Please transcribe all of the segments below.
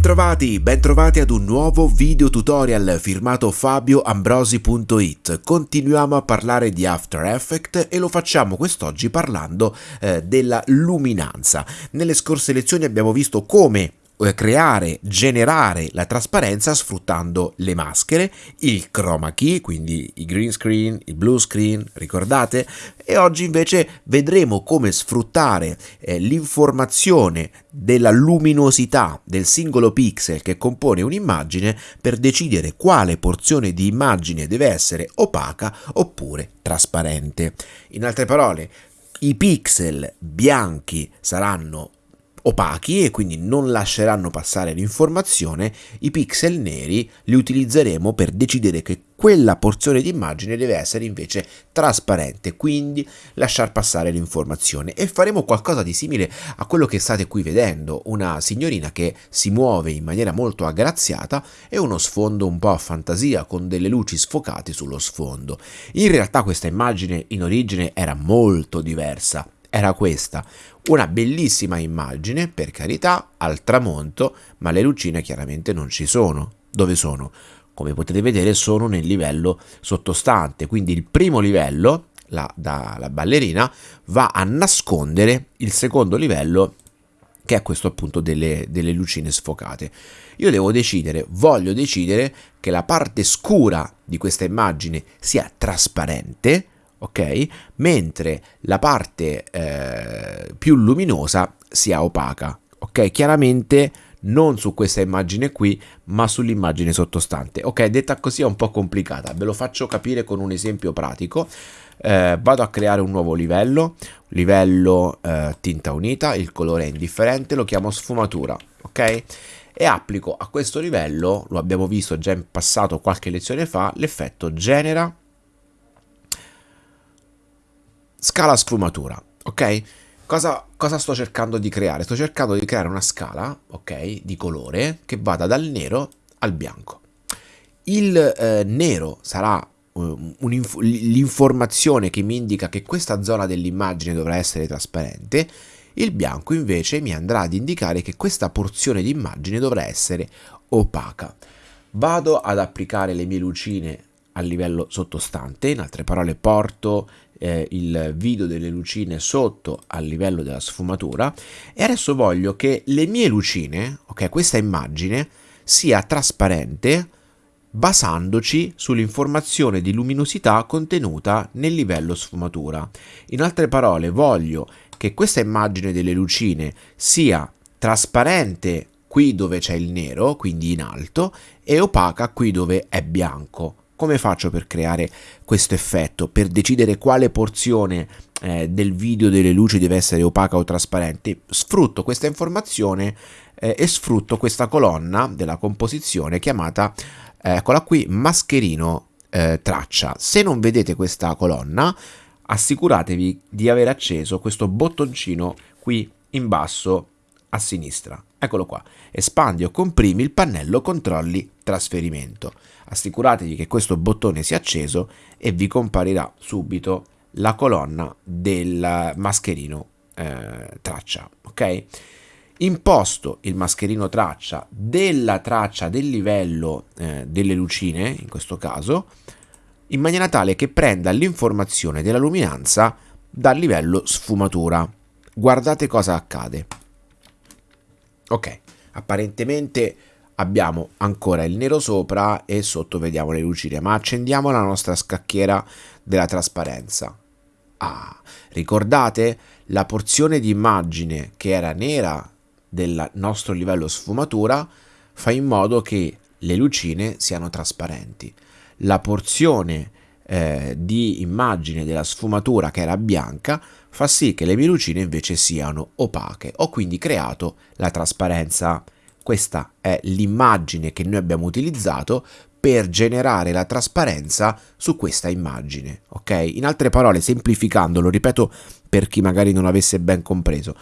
Bentrovati, bentrovati ad un nuovo video tutorial firmato fabioambrosi.it. Continuiamo a parlare di After Effects e lo facciamo quest'oggi parlando eh, della luminanza. Nelle scorse lezioni abbiamo visto come creare, generare la trasparenza sfruttando le maschere, il chroma key, quindi i green screen, il blue screen, ricordate? E oggi invece vedremo come sfruttare eh, l'informazione della luminosità del singolo pixel che compone un'immagine per decidere quale porzione di immagine deve essere opaca oppure trasparente. In altre parole, i pixel bianchi saranno opachi e quindi non lasceranno passare l'informazione, i pixel neri li utilizzeremo per decidere che quella porzione di immagine deve essere invece trasparente, quindi lasciar passare l'informazione e faremo qualcosa di simile a quello che state qui vedendo, una signorina che si muove in maniera molto aggraziata e uno sfondo un po' a fantasia con delle luci sfocate sullo sfondo. In realtà questa immagine in origine era molto diversa, era questa, una bellissima immagine, per carità, al tramonto, ma le lucine chiaramente non ci sono. Dove sono? Come potete vedere sono nel livello sottostante, quindi il primo livello, la, da, la ballerina, va a nascondere il secondo livello che è questo appunto delle, delle lucine sfocate. Io devo decidere, voglio decidere che la parte scura di questa immagine sia trasparente, ok? Mentre la parte eh, più luminosa sia opaca, ok? Chiaramente non su questa immagine qui, ma sull'immagine sottostante. Ok, detta così è un po' complicata, ve lo faccio capire con un esempio pratico. Eh, vado a creare un nuovo livello, livello eh, tinta unita, il colore è indifferente, lo chiamo sfumatura, ok? E applico a questo livello, lo abbiamo visto già in passato qualche lezione fa, l'effetto genera scala sfumatura, ok? Cosa, cosa, sto cercando di creare? Sto cercando di creare una scala, ok, di colore che vada dal nero al bianco. Il eh, nero sarà uh, l'informazione che mi indica che questa zona dell'immagine dovrà essere trasparente, il bianco invece mi andrà ad indicare che questa porzione di immagine dovrà essere opaca. Vado ad applicare le mie lucine a livello sottostante, in altre parole porto eh, il video delle lucine sotto al livello della sfumatura e adesso voglio che le mie lucine, ok, questa immagine sia trasparente basandoci sull'informazione di luminosità contenuta nel livello sfumatura. In altre parole voglio che questa immagine delle lucine sia trasparente qui dove c'è il nero, quindi in alto, e opaca qui dove è bianco. Come faccio per creare questo effetto? Per decidere quale porzione eh, del video delle luci deve essere opaca o trasparente? Sfrutto questa informazione eh, e sfrutto questa colonna della composizione chiamata, eh, eccola qui, mascherino eh, traccia. Se non vedete questa colonna, assicuratevi di aver acceso questo bottoncino qui in basso a sinistra. Eccolo qua. Espandi o comprimi il pannello controlli trasferimento. Assicuratevi che questo bottone sia acceso e vi comparirà subito la colonna del mascherino eh, traccia. Ok? Imposto il mascherino traccia della traccia del livello eh, delle lucine, in questo caso, in maniera tale che prenda l'informazione della luminanza dal livello sfumatura. Guardate cosa accade. Ok, apparentemente abbiamo ancora il nero sopra e sotto vediamo le lucine, ma accendiamo la nostra scacchiera della trasparenza. Ah, ricordate la porzione di immagine che era nera del nostro livello sfumatura fa in modo che le lucine siano trasparenti. La porzione eh, di immagine della sfumatura che era bianca fa sì che le mie lucine invece siano opache. Ho quindi creato la trasparenza. Questa è l'immagine che noi abbiamo utilizzato per generare la trasparenza su questa immagine, ok? In altre parole, semplificando, lo ripeto per chi magari non avesse ben compreso,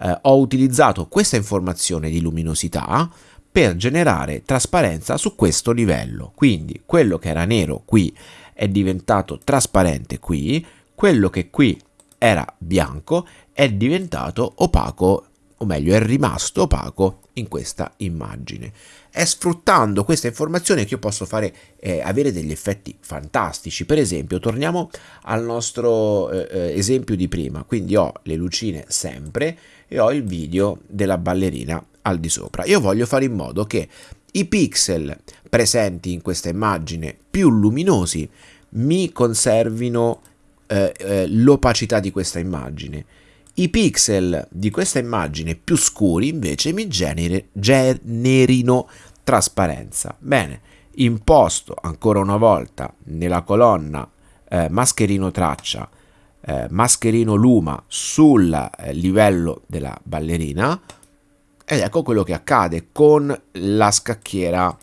eh, ho utilizzato questa informazione di luminosità per generare trasparenza su questo livello. Quindi quello che era nero qui è diventato trasparente qui, quello che qui era bianco è diventato opaco o meglio è rimasto opaco in questa immagine. È sfruttando questa informazione che io posso fare, eh, avere degli effetti fantastici. Per esempio, torniamo al nostro eh, eh esempio di prima. Quindi ho le lucine sempre e ho il video della ballerina al di sopra. Io voglio fare in modo che i pixel presenti in questa immagine più luminosi mi conservino eh, eh, l'opacità di questa immagine. I pixel di questa immagine più scuri invece mi genere, generino trasparenza. Bene, imposto ancora una volta nella colonna eh, mascherino traccia, eh, mascherino luma sul eh, livello della ballerina ed ecco quello che accade con la scacchiera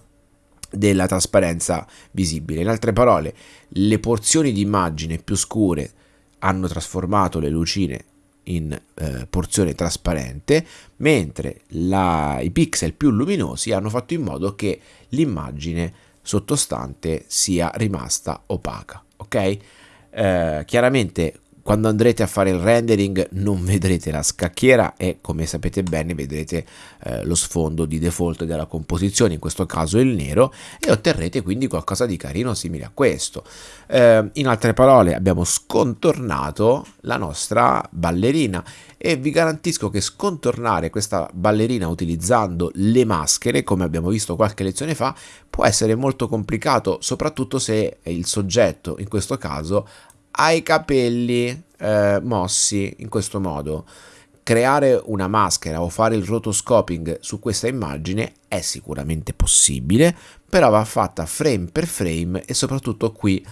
della trasparenza visibile. In altre parole, le porzioni di immagine più scure hanno trasformato le lucine in eh, porzione trasparente, mentre la, i pixel più luminosi hanno fatto in modo che l'immagine sottostante sia rimasta opaca. Ok? Eh, chiaramente quando andrete a fare il rendering non vedrete la scacchiera e come sapete bene vedrete eh, lo sfondo di default della composizione, in questo caso il nero, e otterrete quindi qualcosa di carino simile a questo. Eh, in altre parole abbiamo scontornato la nostra ballerina e vi garantisco che scontornare questa ballerina utilizzando le maschere, come abbiamo visto qualche lezione fa, può essere molto complicato, soprattutto se il soggetto, in questo caso, ha i capelli eh, mossi in questo modo. Creare una maschera o fare il rotoscoping su questa immagine è sicuramente possibile, però va fatta frame per frame e soprattutto qui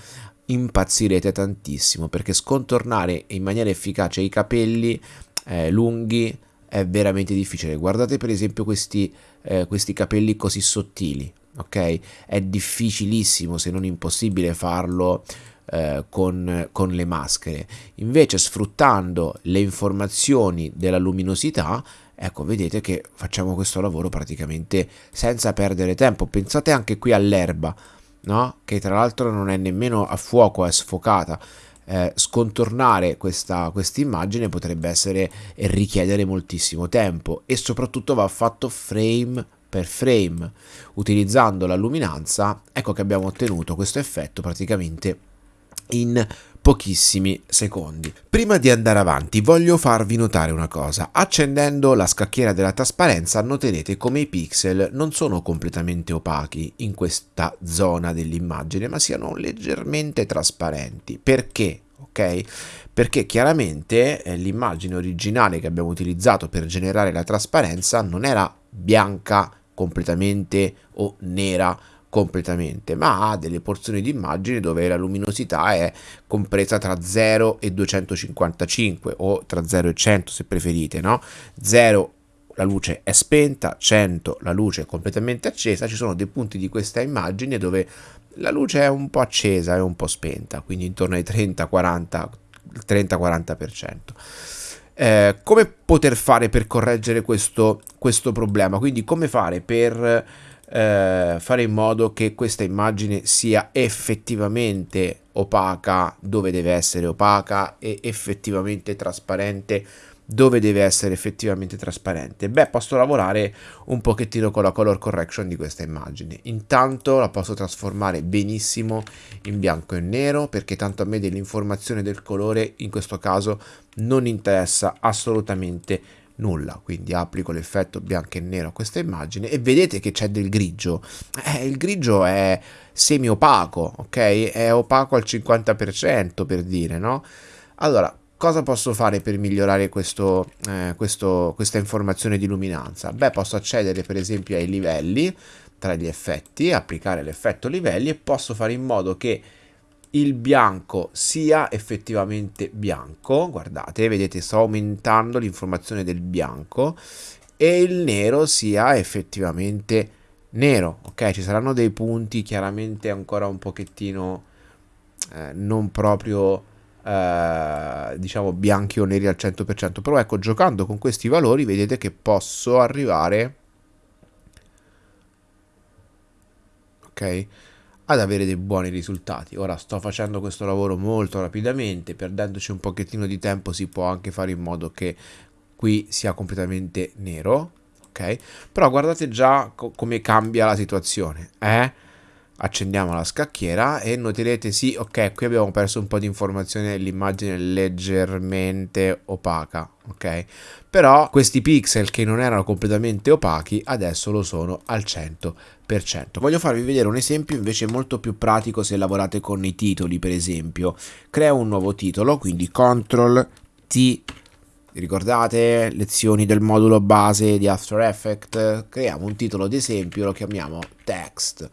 impazzirete tantissimo perché scontornare in maniera efficace i capelli eh, lunghi è veramente difficile. Guardate per esempio questi, eh, questi capelli così sottili, ok? È difficilissimo se non impossibile farlo eh, con, con le maschere. Invece sfruttando le informazioni della luminosità, ecco vedete che facciamo questo lavoro praticamente senza perdere tempo. Pensate anche qui all'erba, no? che tra l'altro non è nemmeno a fuoco, è sfocata. Eh, scontornare questa immagine potrebbe essere e richiedere moltissimo tempo e soprattutto va fatto frame per frame utilizzando la luminanza ecco che abbiamo ottenuto questo effetto praticamente in pochissimi secondi. Prima di andare avanti voglio farvi notare una cosa, accendendo la scacchiera della trasparenza noterete come i pixel non sono completamente opachi in questa zona dell'immagine ma siano leggermente trasparenti. Perché? Ok? Perché chiaramente eh, l'immagine originale che abbiamo utilizzato per generare la trasparenza non era bianca completamente o nera completamente, ma ha delle porzioni di immagine dove la luminosità è compresa tra 0 e 255 o tra 0 e 100 se preferite, no? 0 la luce è spenta, 100 la luce è completamente accesa, ci sono dei punti di questa immagine dove la luce è un po' accesa e un po' spenta, quindi intorno ai 30-40%. 30-40%. Eh, come poter fare per correggere questo, questo problema? Quindi come fare per eh, fare in modo che questa immagine sia effettivamente opaca dove deve essere opaca e effettivamente trasparente dove deve essere effettivamente trasparente? Beh, posso lavorare un pochettino con la color correction di questa immagine. Intanto la posso trasformare benissimo in bianco e nero perché tanto a me dell'informazione del colore in questo caso non interessa assolutamente nulla. Quindi applico l'effetto bianco e nero a questa immagine e vedete che c'è del grigio. Eh, il grigio è semi opaco ok? È opaco al 50% per dire no? Allora cosa posso fare per migliorare questo, eh, questo, questa informazione di luminanza? Beh posso accedere per esempio ai livelli tra gli effetti applicare l'effetto livelli e posso fare in modo che il bianco sia effettivamente bianco, guardate, vedete sto aumentando l'informazione del bianco e il nero sia effettivamente nero, ok? Ci saranno dei punti chiaramente ancora un pochettino eh, non proprio eh, diciamo bianchi o neri al 100%, però ecco giocando con questi valori vedete che posso arrivare ok? Ad avere dei buoni risultati. Ora sto facendo questo lavoro molto rapidamente, perdendoci un pochettino di tempo si può anche fare in modo che qui sia completamente nero, ok? Però guardate già co come cambia la situazione, eh? Accendiamo la scacchiera e noterete sì ok qui abbiamo perso un po' di informazione l'immagine leggermente opaca ok? Però questi pixel che non erano completamente opachi adesso lo sono al 100% voglio farvi vedere un esempio invece molto più pratico se lavorate con i titoli per esempio. Creo un nuovo titolo quindi CTRL T. Ricordate lezioni del modulo base di After Effects? Creiamo un titolo ad esempio lo chiamiamo text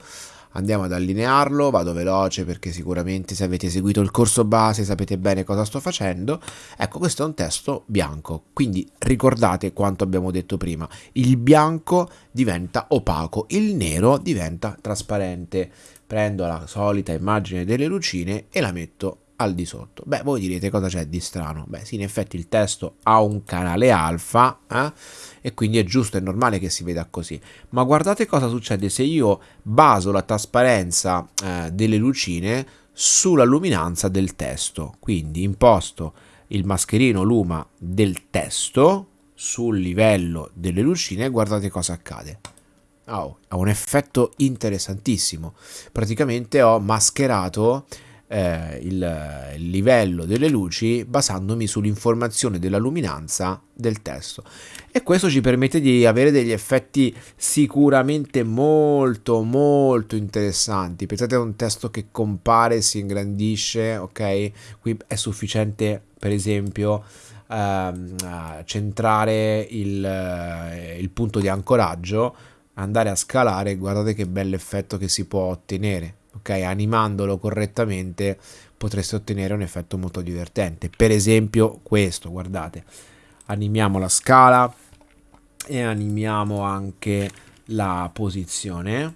andiamo ad allinearlo, vado veloce perché sicuramente se avete seguito il corso base sapete bene cosa sto facendo. Ecco, questo è un testo bianco, quindi ricordate quanto abbiamo detto prima, il bianco diventa opaco, il nero diventa trasparente. Prendo la solita immagine delle lucine e la metto al di sotto. Beh, voi direte cosa c'è di strano? Beh, sì, in effetti il testo ha un canale alfa eh? e quindi è giusto, è normale che si veda così. Ma guardate cosa succede se io baso la trasparenza eh, delle lucine sulla luminanza del testo. Quindi imposto il mascherino luma del testo sul livello delle lucine e guardate cosa accade. Oh, ha un effetto interessantissimo. Praticamente ho mascherato eh, il, livello delle luci basandomi sull'informazione della luminanza del testo. E questo ci permette di avere degli effetti sicuramente molto molto interessanti. Pensate a un testo che compare si ingrandisce ok? Qui è sufficiente per esempio ehm, centrare il, eh, il punto di ancoraggio andare a scalare guardate che bell'effetto che si può ottenere ok? Animandolo correttamente potreste ottenere un effetto molto divertente. Per esempio questo, guardate, animiamo la scala e animiamo anche la posizione,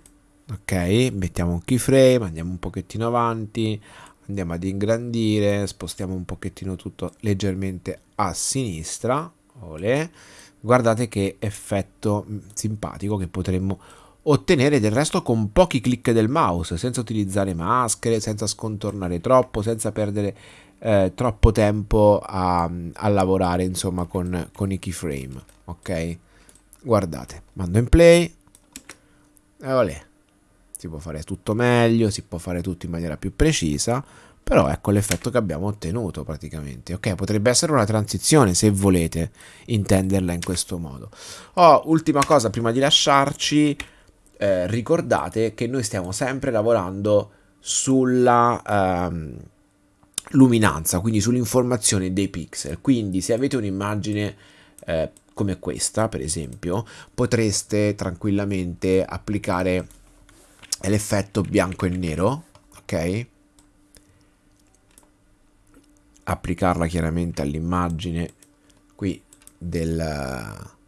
ok? Mettiamo un keyframe, andiamo un pochettino avanti, andiamo ad ingrandire, spostiamo un pochettino tutto leggermente a sinistra, olè. Guardate che effetto mm, simpatico che potremmo ottenere del resto con pochi clic del mouse, senza utilizzare maschere, senza scontornare troppo, senza perdere eh, troppo tempo a, a lavorare insomma con, con, i keyframe, ok? Guardate, mando in play e olè, si può fare tutto meglio, si può fare tutto in maniera più precisa, però ecco l'effetto che abbiamo ottenuto praticamente. Ok, potrebbe essere una transizione se volete intenderla in questo modo. Oh, ultima cosa prima di lasciarci, eh, ricordate che noi stiamo sempre lavorando sulla ehm, luminanza, quindi sull'informazione dei pixel. Quindi se avete un'immagine eh, come questa, per esempio, potreste tranquillamente applicare l'effetto bianco e nero, ok? Applicarla chiaramente all'immagine qui del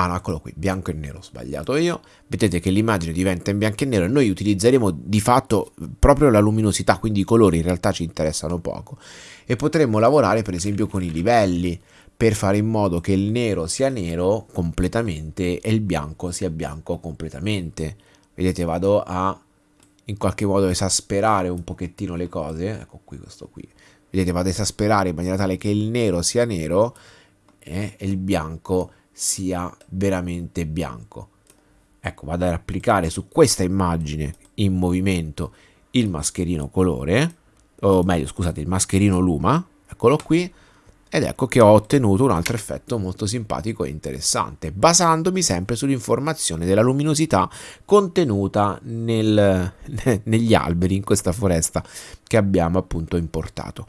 Ah, eccolo qui, bianco e nero, sbagliato io. Vedete che l'immagine diventa in bianco e nero e noi utilizzeremo di fatto proprio la luminosità, quindi i colori in realtà ci interessano poco. E potremmo lavorare per esempio con i livelli per fare in modo che il nero sia nero completamente e il bianco sia bianco completamente. Vedete, vado a in qualche modo esasperare un pochettino le cose. Ecco qui questo qui. Vedete, vado a esasperare in maniera tale che il nero sia nero e il bianco sia sia veramente bianco. Ecco, vado ad applicare su questa immagine in movimento il mascherino colore, o meglio, scusate, il mascherino luma, eccolo qui, ed ecco che ho ottenuto un altro effetto molto simpatico e interessante, basandomi sempre sull'informazione della luminosità contenuta nel, negli alberi in questa foresta che abbiamo appunto importato.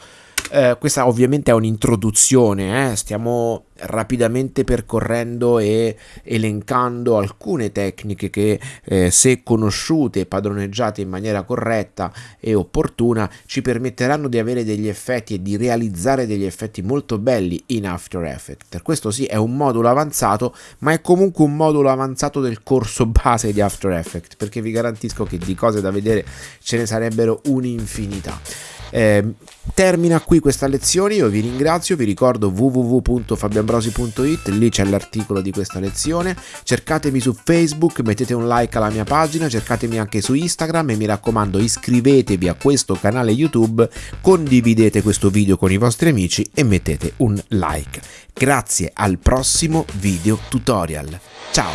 Eh, questa ovviamente è un'introduzione, eh? stiamo rapidamente percorrendo e elencando alcune tecniche che eh, se conosciute e padroneggiate in maniera corretta e opportuna ci permetteranno di avere degli effetti e di realizzare degli effetti molto belli in After Effects. Questo sì è un modulo avanzato ma è comunque un modulo avanzato del corso base di After Effects perché vi garantisco che di cose da vedere ce ne sarebbero un'infinità. Eh, termina qui questa lezione, io vi ringrazio, vi ricordo www.fabianbrosi.it, lì c'è l'articolo di questa lezione, cercatemi su Facebook, mettete un like alla mia pagina, cercatemi anche su Instagram e mi raccomando iscrivetevi a questo canale YouTube, condividete questo video con i vostri amici e mettete un like. Grazie al prossimo video tutorial. Ciao!